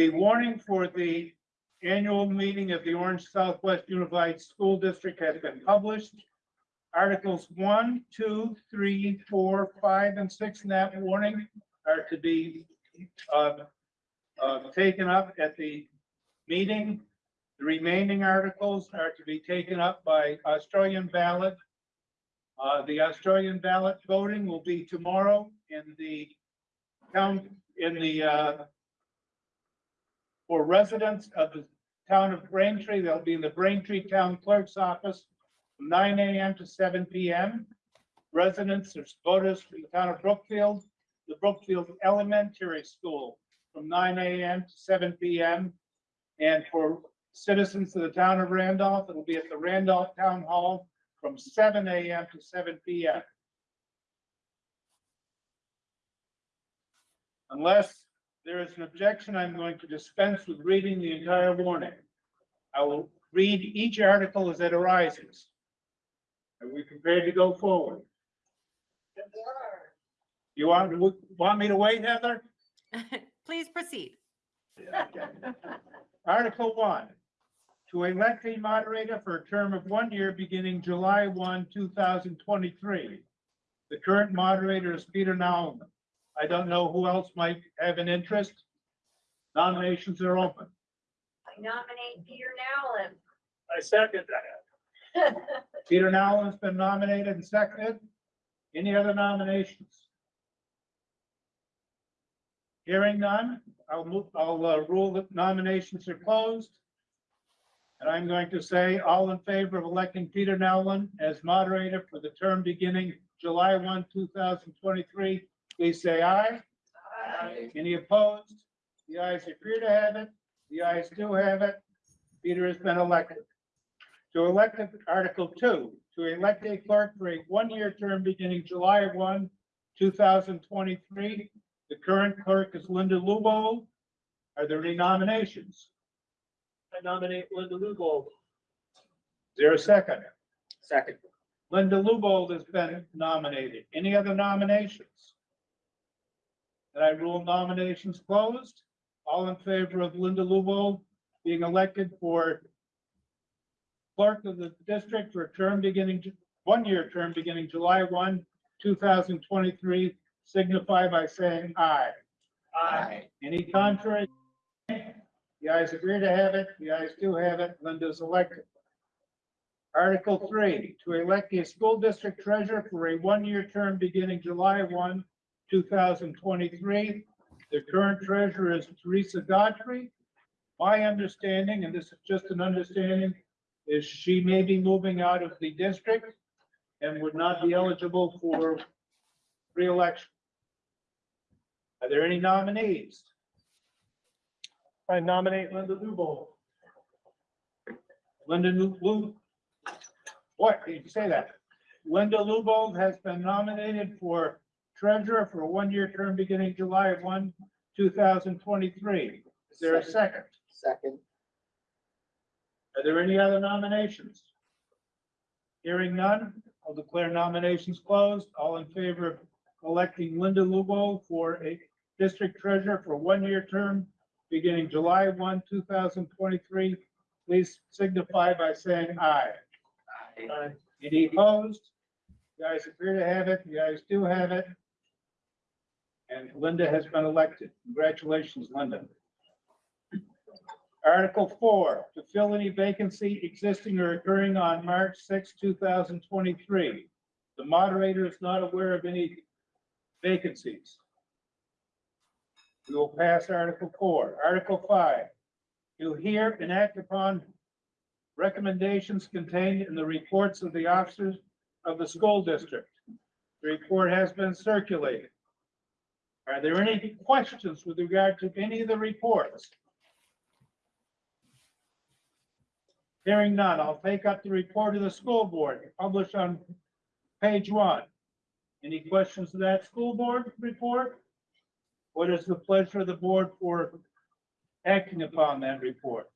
The warning for the annual meeting of the Orange Southwest Unified School District has been published. Articles one, two, three, four, five, and six in that warning are to be, uh, uh, taken up at the meeting. The remaining articles are to be taken up by Australian ballot. Uh, the Australian ballot voting will be tomorrow in the town, in the, uh, for residents of the town of Braintree, they'll be in the Braintree Town Clerk's Office from nine AM to seven PM. Residents or voters from the town of Brookfield, the Brookfield Elementary School from nine AM to seven PM. And for citizens of the town of Randolph, it'll be at the Randolph Town Hall from seven AM to seven PM. Unless there is an objection, I'm going to dispense with reading the entire warning. I will read each article as it arises. Are we prepared to go forward? You want, want me to wait, Heather? Please proceed. Article one, to elect a moderator for a term of one year beginning July 1, 2023. The current moderator is Peter Nauman. I don't know who else might have an interest. Nominations are open. I nominate Peter Nowlin. I second that. Peter Nauman's been nominated and seconded. Any other nominations? Hearing none, I'll move, I'll uh, rule that nominations are closed. And I'm going to say, all in favor of electing Peter Nowlin as moderator for the term beginning July 1, 2023, please say aye. Aye. Any opposed? The ayes appear to have it. The ayes do have it. Peter has been elected. To elect Article Two, to elect a clerk for a one-year term beginning July 1, 2023. The current clerk is Linda Lubo. Are there any nominations? I nominate Linda Lubold. Is there a second? Second. Linda Lubold has been nominated. Any other nominations? Then I rule nominations closed. All in favor of Linda Lubold being elected for clerk of the district for a term beginning, one-year term beginning July 1, 2023, signify by saying aye. Aye. Any contrary? The ayes agree to have it. The ayes do have it. Linda's elected. Article three, to elect a school district treasurer for a one-year term beginning July 1, 2023. The current treasurer is Teresa Godfrey. My understanding, and this is just an understanding, is she may be moving out of the district and would not be eligible for reelection. Are there any nominees? I nominate Linda Lubo. Linda Lu- what, did you say that? Linda Lubold has been nominated for treasurer for a one-year term beginning July 1, 2023. Is there a second? Second. Are there any other nominations? Hearing none, I'll declare nominations closed. All in favor of electing Linda Lubo for a district treasurer for a one-year term beginning July 1, 2023, please signify by saying aye. Aye. Any opposed? The ayes appear to have it. The ayes do have it. And Linda has been elected. Congratulations, Linda. Article four, to fill any vacancy existing or occurring on March 6, 2023. The moderator is not aware of any vacancies. We will pass Article four. Article five, to hear and act upon recommendations contained in the reports of the officers of the school district. The report has been circulated. Are there any questions with regard to any of the reports? Hearing none, I'll take up the report of the school board published on page one. Any questions of that school board report? What is the pleasure of the board for acting upon that report?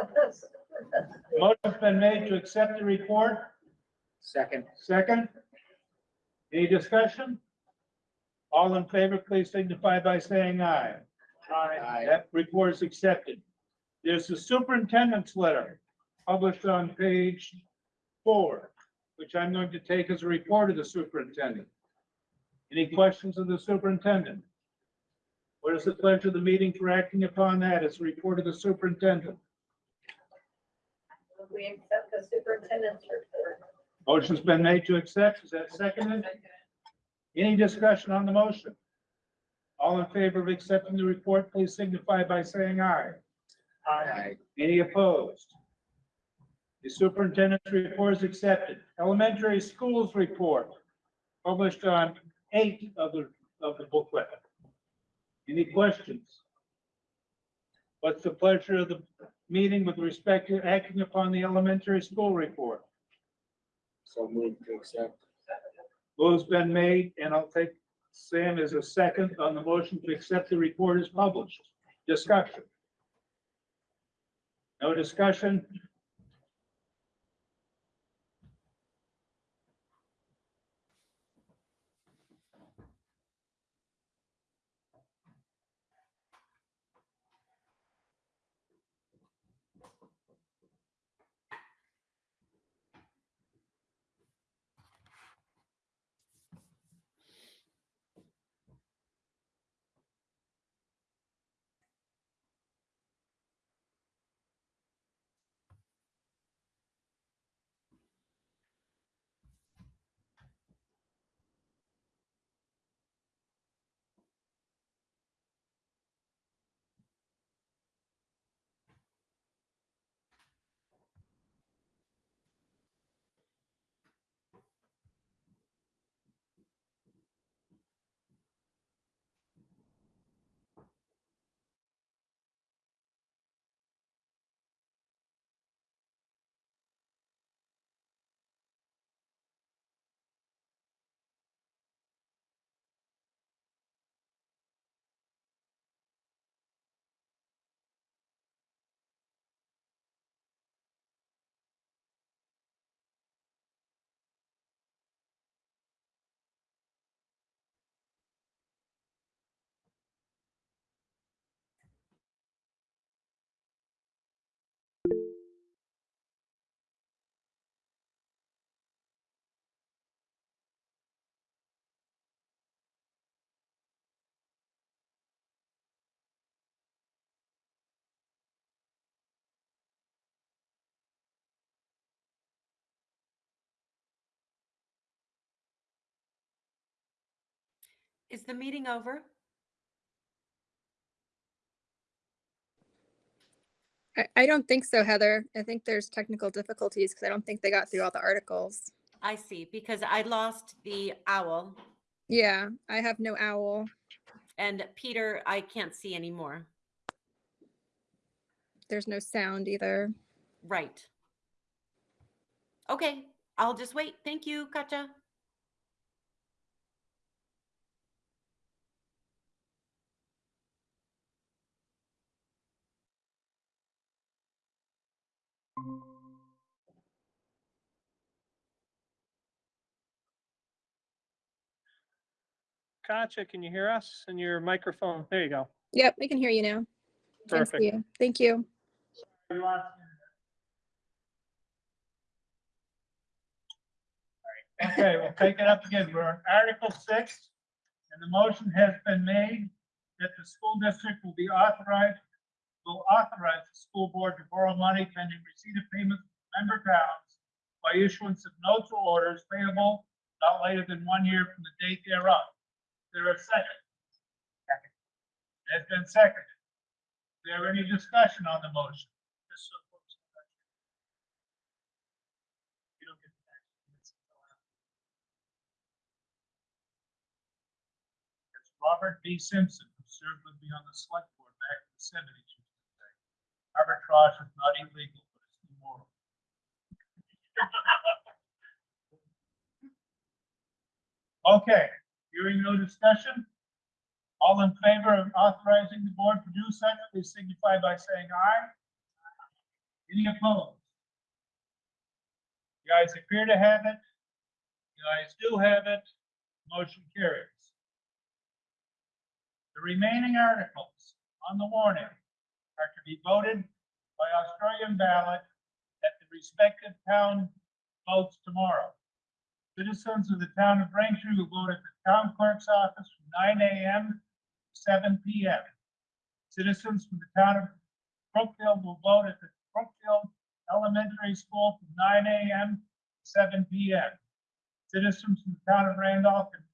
Motion's been made to accept the report. Second. Second? Any discussion? All in favor, please signify by saying aye. Aye. That report is accepted. There's the superintendent's letter published on page four, which I'm going to take as a report of the superintendent. Any questions of the superintendent? What is the pleasure of the meeting for acting upon that as a report of the superintendent? We accept the superintendent's report. Motion's been made to accept. Is that seconded? Any discussion on the motion? All in favor of accepting the report, please signify by saying aye. Aye. Any opposed? The superintendent's report is accepted. Elementary schools report, published on eight of the, of the booklet. Any questions? What's the pleasure of the meeting with respect to acting upon the elementary school report? So move to accept. Move's been made, and I'll take Sam as a second on the motion to accept the report as published. Discussion. No discussion? Is the meeting over? I, I don't think so, Heather. I think there's technical difficulties because I don't think they got through all the articles. I see, because I lost the owl Yeah, I have no owl. and Peter, I can't see anymore. There's no sound either. Right. Okay, I'll just wait. Thank you, Katja. Katja, can you hear us? And your microphone, there you go. Yep, we can hear you now. Thanks, Perfect. you. Thank you. Okay, we'll take it up again. We're on Article six, and the motion has been made that the school district will be authorized, will authorize the school board to borrow money pending receipt of payments from member towns by issuance of notes or orders payable not later than one year from the date thereof. There a second? Second. Has been seconded. Is there any discussion on the motion? Just so folks know. You don't get the tax until after. It's Robert B. Simpson, who served with me on the select board back in the seventies. Arbitrage is not illegal, but it's immoral. Okay, hearing no discussion. All in favor of authorizing the board to do such, please signify by saying aye. Any opposed? You guys appear to have it. You guys do have it. Motion carries. The remaining articles on the warning are to be voted by Australian ballot at the respective town votes tomorrow. Citizens of the town of Braintree will vote at the town clerk's office from nine AM to seven PM. Citizens from the town of Brookfield will vote at the Brookfield Elementary School from nine AM to seven PM. Citizens from the town of Randolph can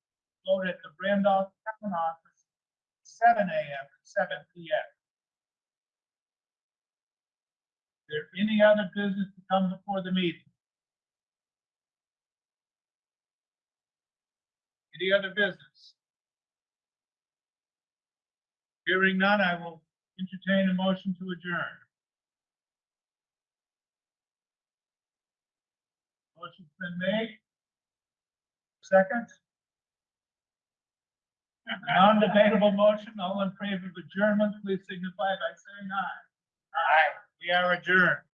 vote at the Randolph Town Office, seven AM to seven PM. Is there any other business to come before the meeting? Any other business? Hearing none, I will entertain a motion to adjourn. Motion's been made. Second? Non-debatable motion, all in favor of adjournment, please signify by saying aye. Aye. We are adjourned.